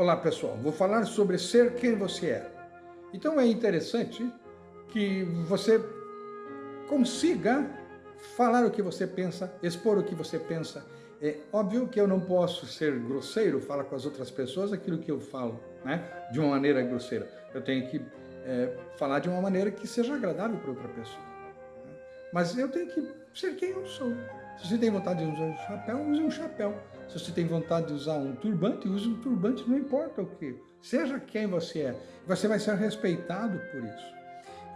Olá pessoal, vou falar sobre ser quem você é. Então é interessante que você consiga falar o que você pensa, expor o que você pensa. É óbvio que eu não posso ser grosseiro, falar com as outras pessoas aquilo que eu falo, né? de uma maneira grosseira. Eu tenho que é, falar de uma maneira que seja agradável para outra pessoa. Né? Mas eu tenho que ser quem eu sou. Se você tem vontade de usar um chapéu, use um chapéu. Se você tem vontade de usar um turbante, use um turbante, não importa o que. Seja quem você é. Você vai ser respeitado por isso.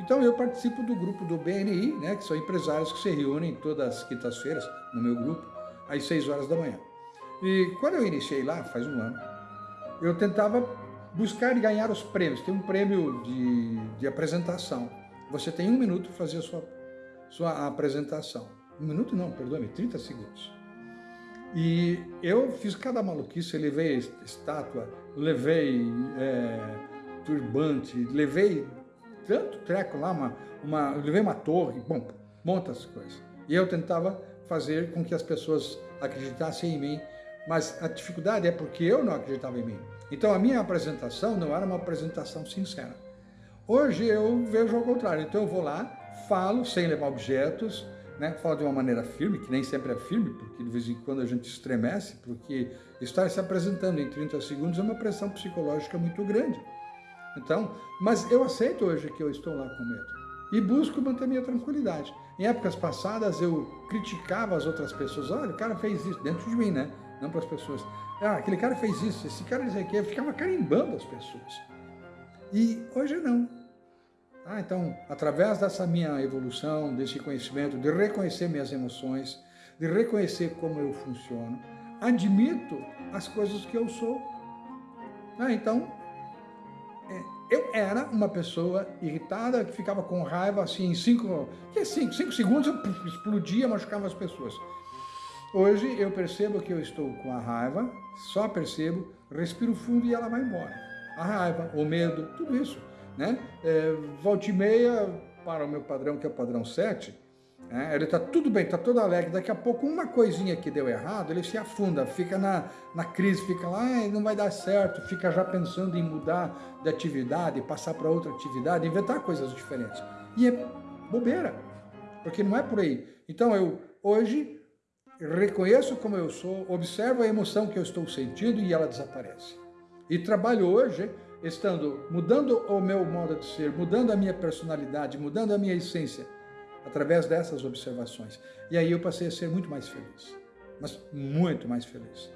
Então eu participo do grupo do BNI, né, que são empresários que se reúnem todas as quintas-feiras no meu grupo, às 6 horas da manhã. E quando eu iniciei lá, faz um ano, eu tentava buscar e ganhar os prêmios. Tem um prêmio de, de apresentação. Você tem um minuto para fazer a sua, sua apresentação. Um minuto não, perdoe-me, 30 segundos. E eu fiz cada maluquice, levei estátua, levei é, turbante, levei tanto treco lá, uma, uma, levei uma torre, bom, muitas coisas. E eu tentava fazer com que as pessoas acreditassem em mim, mas a dificuldade é porque eu não acreditava em mim. Então a minha apresentação não era uma apresentação sincera. Hoje eu vejo ao contrário, então eu vou lá, falo sem levar objetos, né, de uma maneira firme, que nem sempre é firme, porque de vez em quando a gente estremece, porque estar se apresentando em 30 segundos é uma pressão psicológica muito grande. Então, mas eu aceito hoje que eu estou lá com medo e busco manter minha tranquilidade. Em épocas passadas eu criticava as outras pessoas, olha, o cara fez isso, dentro de mim, né? Não para as pessoas. Ah, aquele cara fez isso, esse cara disse aqui, eu ficava carimbando as pessoas. E hoje não. Ah, então, através dessa minha evolução, desse conhecimento, de reconhecer minhas emoções, de reconhecer como eu funciono, admito as coisas que eu sou. Ah, então, é, eu era uma pessoa irritada, que ficava com raiva, assim, em cinco, é cinco, cinco segundos eu explodia, machucava as pessoas. Hoje eu percebo que eu estou com a raiva, só percebo, respiro fundo e ela vai embora. A raiva, o medo, tudo isso né? É, volta e meia, para o meu padrão, que é o padrão 7, né? ele está tudo bem, está todo alegre, daqui a pouco uma coisinha que deu errado, ele se afunda, fica na, na crise, fica lá, não vai dar certo, fica já pensando em mudar de atividade, passar para outra atividade, inventar coisas diferentes. E é bobeira, porque não é por aí. Então eu, hoje, reconheço como eu sou, observo a emoção que eu estou sentindo e ela desaparece. E trabalho hoje estando mudando o meu modo de ser, mudando a minha personalidade, mudando a minha essência, através dessas observações. E aí eu passei a ser muito mais feliz, mas muito mais feliz.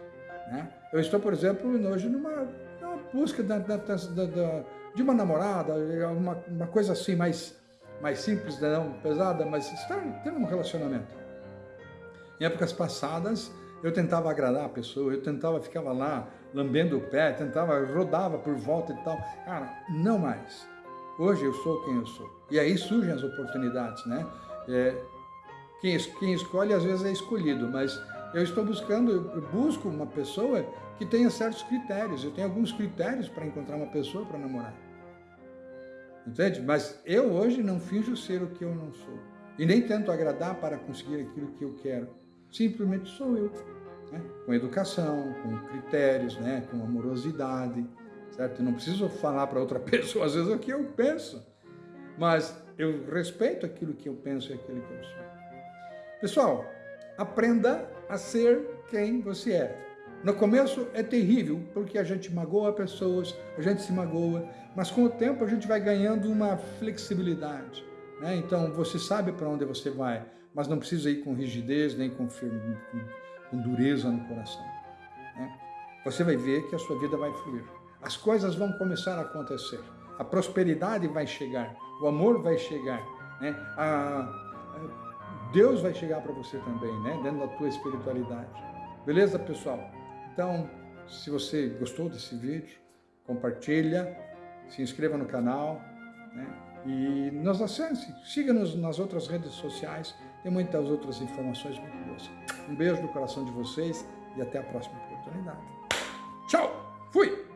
Né? Eu estou, por exemplo, hoje numa, numa busca da, da, da, de uma namorada, uma, uma coisa assim mais, mais simples, não pesada, mas estar tendo um relacionamento. Em épocas passadas, eu tentava agradar a pessoa, eu tentava, ficava lá lambendo o pé, tentava, rodava por volta e tal. Cara, não mais. Hoje eu sou quem eu sou. E aí surgem as oportunidades, né? É, quem, quem escolhe às vezes é escolhido, mas eu estou buscando, eu busco uma pessoa que tenha certos critérios. Eu tenho alguns critérios para encontrar uma pessoa para namorar. Entende? Mas eu hoje não finjo ser o que eu não sou. E nem tento agradar para conseguir aquilo que eu quero simplesmente sou eu. Né? Com educação, com critérios, né? com amorosidade, certo? Eu não preciso falar para outra pessoa, às vezes, o que eu penso, mas eu respeito aquilo que eu penso e aquilo que eu sou. Pessoal, aprenda a ser quem você é. No começo é terrível, porque a gente magoa pessoas, a gente se magoa, mas com o tempo a gente vai ganhando uma flexibilidade. Né? Então você sabe para onde você vai, mas não precisa ir com rigidez, nem com, firme, com dureza no coração. Né? Você vai ver que a sua vida vai fluir. As coisas vão começar a acontecer. A prosperidade vai chegar, o amor vai chegar, né? a, a Deus vai chegar para você também, né? dentro da tua espiritualidade. Beleza, pessoal? Então, se você gostou desse vídeo, compartilha, se inscreva no canal, né? E nos acesse, siga-nos nas outras redes sociais, tem muitas outras informações muito boas. Um beijo no coração de vocês e até a próxima oportunidade. Tchau! Fui!